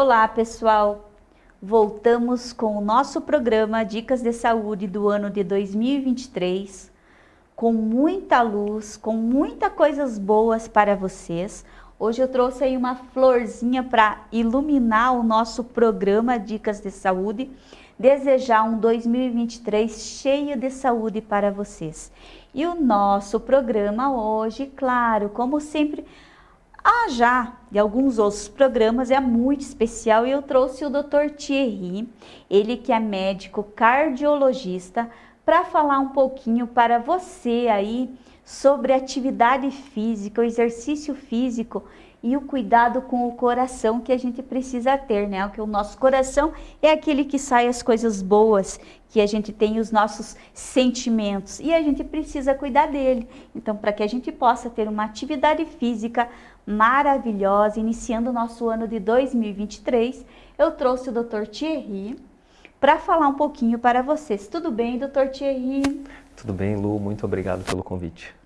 Olá, pessoal! Voltamos com o nosso programa Dicas de Saúde do ano de 2023, com muita luz, com muitas coisas boas para vocês. Hoje eu trouxe aí uma florzinha para iluminar o nosso programa Dicas de Saúde, desejar um 2023 cheio de saúde para vocês. E o nosso programa hoje, claro, como sempre, ah, já de alguns outros programas é muito especial e eu trouxe o Dr. Thierry, ele que é médico cardiologista, para falar um pouquinho para você aí sobre atividade física, o exercício físico e o cuidado com o coração que a gente precisa ter, né? Porque o nosso coração é aquele que sai as coisas boas, que a gente tem os nossos sentimentos e a gente precisa cuidar dele. Então, para que a gente possa ter uma atividade física maravilhosa, iniciando o nosso ano de 2023, eu trouxe o Dr. Thierry para falar um pouquinho para vocês. Tudo bem, Dr. Thierry? Tudo bem, Lu. Muito obrigado pelo convite.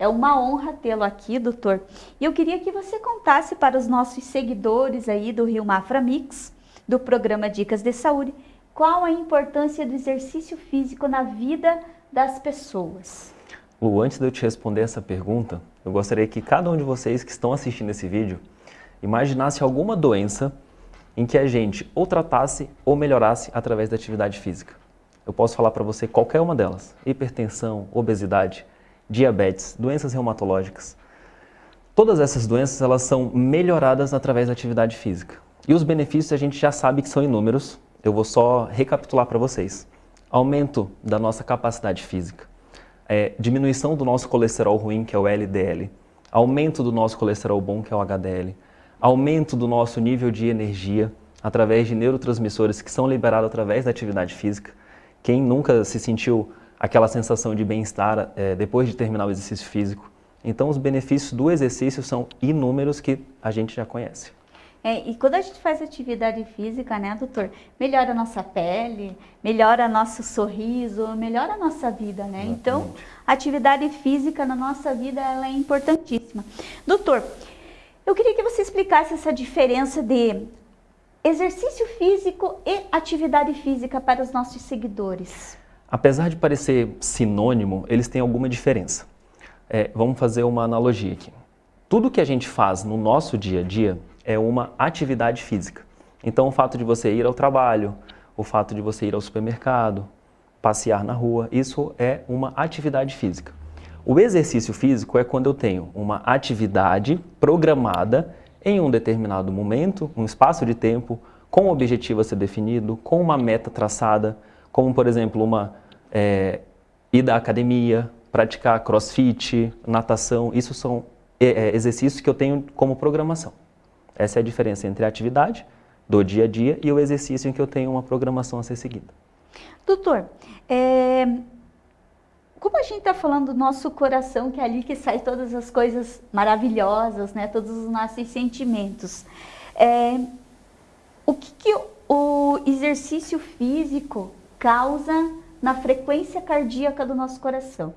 É uma honra tê-lo aqui, doutor. E eu queria que você contasse para os nossos seguidores aí do Rio Mafra Mix, do programa Dicas de Saúde, qual a importância do exercício físico na vida das pessoas. Lu, antes de eu te responder essa pergunta, eu gostaria que cada um de vocês que estão assistindo esse vídeo imaginasse alguma doença em que a gente ou tratasse ou melhorasse através da atividade física. Eu posso falar para você qualquer uma delas: hipertensão, obesidade, diabetes, doenças reumatológicas. Todas essas doenças elas são melhoradas através da atividade física. E os benefícios a gente já sabe que são inúmeros, eu vou só recapitular para vocês. Aumento da nossa capacidade física, é, diminuição do nosso colesterol ruim, que é o LDL, aumento do nosso colesterol bom, que é o HDL, aumento do nosso nível de energia através de neurotransmissores que são liberados através da atividade física. Quem nunca se sentiu aquela sensação de bem-estar é, depois de terminar o exercício físico. Então, os benefícios do exercício são inúmeros que a gente já conhece. É, e quando a gente faz atividade física, né, doutor, melhora a nossa pele, melhora nosso sorriso, melhora a nossa vida, né? Exatamente. Então, a atividade física na nossa vida ela é importantíssima. Doutor, eu queria que você explicasse essa diferença de exercício físico e atividade física para os nossos seguidores. Apesar de parecer sinônimo, eles têm alguma diferença. É, vamos fazer uma analogia aqui. Tudo que a gente faz no nosso dia a dia é uma atividade física. Então, o fato de você ir ao trabalho, o fato de você ir ao supermercado, passear na rua, isso é uma atividade física. O exercício físico é quando eu tenho uma atividade programada em um determinado momento, um espaço de tempo, com um objetivo a ser definido, com uma meta traçada, como por exemplo uma é, ir à academia, praticar crossfit, natação, isso são é, é, exercícios que eu tenho como programação. Essa é a diferença entre a atividade do dia a dia e o exercício em que eu tenho uma programação a ser seguida. Doutor, é, como a gente está falando do nosso coração, que é ali que sai todas as coisas maravilhosas, né? todos os nossos sentimentos, é, o que, que o exercício físico causa na frequência cardíaca do nosso coração?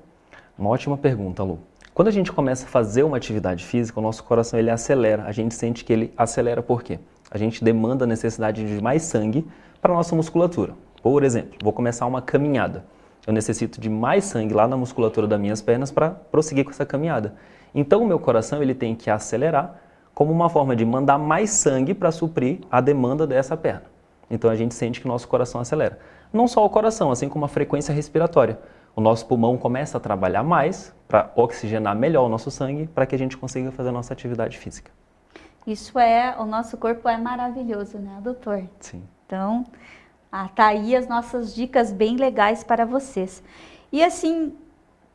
Uma ótima pergunta, Lu. Quando a gente começa a fazer uma atividade física, o nosso coração ele acelera. A gente sente que ele acelera por quê? A gente demanda a necessidade de mais sangue para a nossa musculatura. Por exemplo, vou começar uma caminhada. Eu necessito de mais sangue lá na musculatura das minhas pernas para prosseguir com essa caminhada. Então o meu coração ele tem que acelerar como uma forma de mandar mais sangue para suprir a demanda dessa perna. Então a gente sente que nosso coração acelera não só o coração, assim como a frequência respiratória. O nosso pulmão começa a trabalhar mais para oxigenar melhor o nosso sangue para que a gente consiga fazer a nossa atividade física. Isso é, o nosso corpo é maravilhoso, né, doutor? Sim. Então, ah, tá aí as nossas dicas bem legais para vocês. E assim,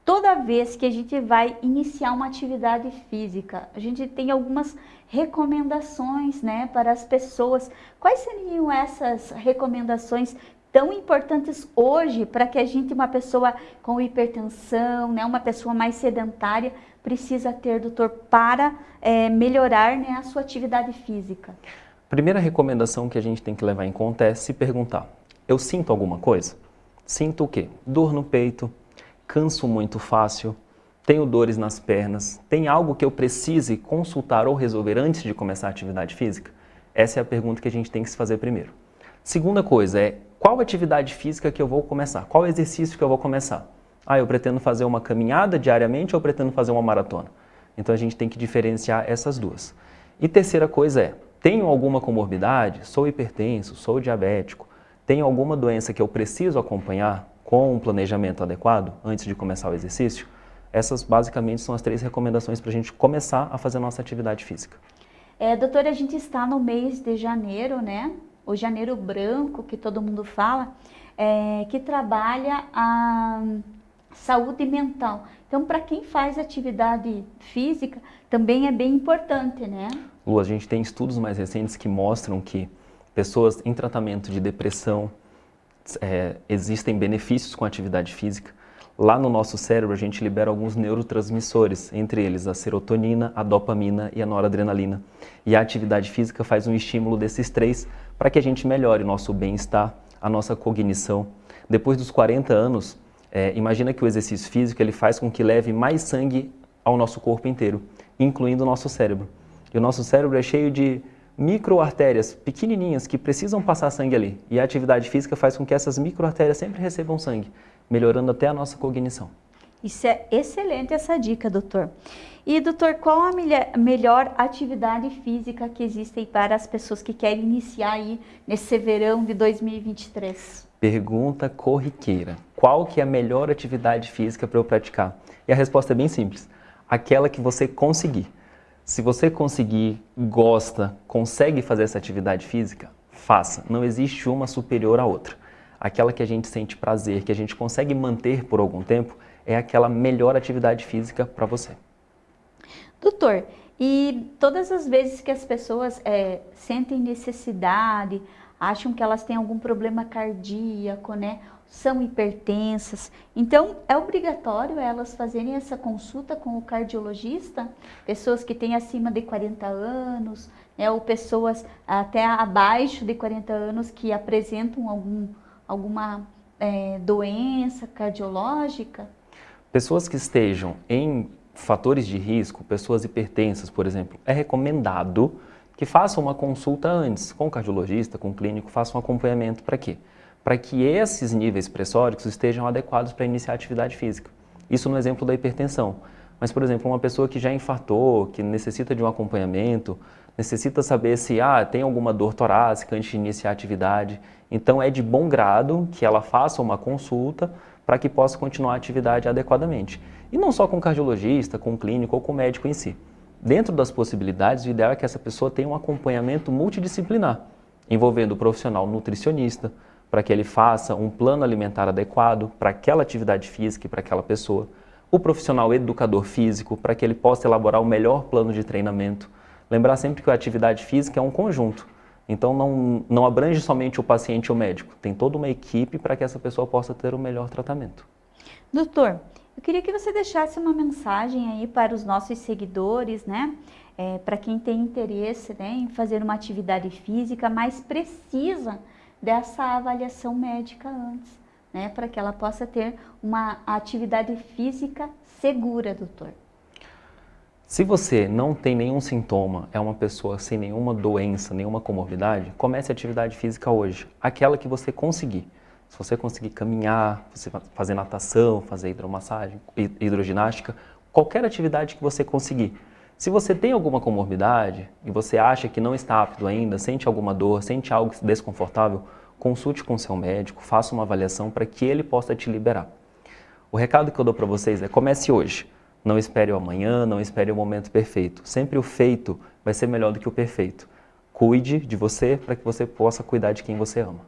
toda vez que a gente vai iniciar uma atividade física, a gente tem algumas recomendações, né, para as pessoas. Quais seriam essas recomendações tão importantes hoje para que a gente, uma pessoa com hipertensão, né, uma pessoa mais sedentária, precisa ter, doutor, para é, melhorar né, a sua atividade física? Primeira recomendação que a gente tem que levar em conta é se perguntar, eu sinto alguma coisa? Sinto o quê? Dor no peito, canso muito fácil, tenho dores nas pernas, tem algo que eu precise consultar ou resolver antes de começar a atividade física? Essa é a pergunta que a gente tem que se fazer primeiro. Segunda coisa é, qual atividade física que eu vou começar? Qual exercício que eu vou começar? Ah, eu pretendo fazer uma caminhada diariamente ou pretendo fazer uma maratona? Então a gente tem que diferenciar essas duas. E terceira coisa é, tenho alguma comorbidade? Sou hipertenso, sou diabético, tenho alguma doença que eu preciso acompanhar com um planejamento adequado antes de começar o exercício? Essas basicamente são as três recomendações para a gente começar a fazer a nossa atividade física. É, doutora, a gente está no mês de janeiro, né? O janeiro branco, que todo mundo fala, é, que trabalha a saúde mental. Então, para quem faz atividade física, também é bem importante, né? Lu, a gente tem estudos mais recentes que mostram que pessoas em tratamento de depressão é, existem benefícios com atividade física. Lá no nosso cérebro, a gente libera alguns neurotransmissores, entre eles a serotonina, a dopamina e a noradrenalina. E a atividade física faz um estímulo desses três para que a gente melhore nosso bem-estar, a nossa cognição. Depois dos 40 anos, é, imagina que o exercício físico ele faz com que leve mais sangue ao nosso corpo inteiro, incluindo o nosso cérebro. E o nosso cérebro é cheio de microartérias pequenininhas que precisam passar sangue ali. E a atividade física faz com que essas microartérias sempre recebam sangue, melhorando até a nossa cognição. Isso é excelente essa dica, doutor. E, doutor, qual a melhor atividade física que existe para as pessoas que querem iniciar aí nesse verão de 2023? Pergunta corriqueira. Qual que é a melhor atividade física para eu praticar? E a resposta é bem simples. Aquela que você conseguir. Se você conseguir, gosta, consegue fazer essa atividade física, faça. Não existe uma superior à outra. Aquela que a gente sente prazer, que a gente consegue manter por algum tempo, é aquela melhor atividade física para você. Doutor, e todas as vezes que as pessoas é, sentem necessidade, acham que elas têm algum problema cardíaco, né? São hipertensas. Então, é obrigatório elas fazerem essa consulta com o cardiologista? Pessoas que têm acima de 40 anos, né? ou pessoas até abaixo de 40 anos que apresentam algum, alguma é, doença cardiológica? Pessoas que estejam em fatores de risco, pessoas hipertensas, por exemplo, é recomendado que façam uma consulta antes com o cardiologista, com o clínico, façam um acompanhamento para quê? Para que esses níveis pressóricos estejam adequados para iniciar atividade física. Isso no exemplo da hipertensão. Mas, por exemplo, uma pessoa que já infartou, que necessita de um acompanhamento, necessita saber se ah, tem alguma dor torácica antes de iniciar a atividade. Então, é de bom grado que ela faça uma consulta para que possa continuar a atividade adequadamente. E não só com o cardiologista, com o clínico ou com o médico em si. Dentro das possibilidades, o ideal é que essa pessoa tenha um acompanhamento multidisciplinar, envolvendo o profissional nutricionista, para que ele faça um plano alimentar adequado para aquela atividade física e para aquela pessoa, o profissional educador físico, para que ele possa elaborar o melhor plano de treinamento. Lembrar sempre que a atividade física é um conjunto, então não, não abrange somente o paciente ou o médico, tem toda uma equipe para que essa pessoa possa ter o melhor tratamento. Doutor, eu queria que você deixasse uma mensagem aí para os nossos seguidores, né? É, para quem tem interesse né, em fazer uma atividade física, mas precisa dessa avaliação médica antes, né? Para que ela possa ter uma atividade física segura, doutor. Se você não tem nenhum sintoma, é uma pessoa sem nenhuma doença, nenhuma comorbidade, comece a atividade física hoje, aquela que você conseguir. Se você conseguir caminhar, você fazer natação, fazer hidromassagem, hidroginástica, qualquer atividade que você conseguir. Se você tem alguma comorbidade e você acha que não está apto ainda, sente alguma dor, sente algo desconfortável, consulte com seu médico, faça uma avaliação para que ele possa te liberar. O recado que eu dou para vocês é comece hoje. Não espere o amanhã, não espere o momento perfeito. Sempre o feito vai ser melhor do que o perfeito. Cuide de você para que você possa cuidar de quem você ama.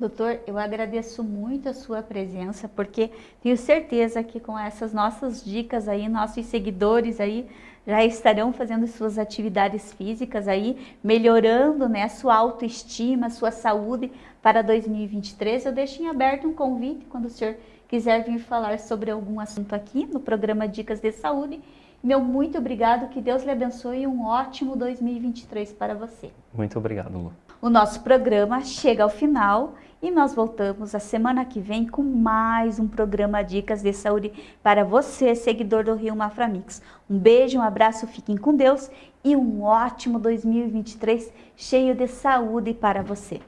Doutor, eu agradeço muito a sua presença, porque tenho certeza que com essas nossas dicas aí, nossos seguidores aí já estarão fazendo suas atividades físicas aí, melhorando né, sua autoestima, sua saúde para 2023. Eu deixo em aberto um convite quando o senhor quiser vir falar sobre algum assunto aqui no programa Dicas de Saúde. Meu muito obrigado, que Deus lhe abençoe e um ótimo 2023 para você. Muito obrigado, Lu. O nosso programa chega ao final e nós voltamos a semana que vem com mais um programa Dicas de Saúde para você, seguidor do Rio Maframix. Um beijo, um abraço, fiquem com Deus e um ótimo 2023 cheio de saúde para você.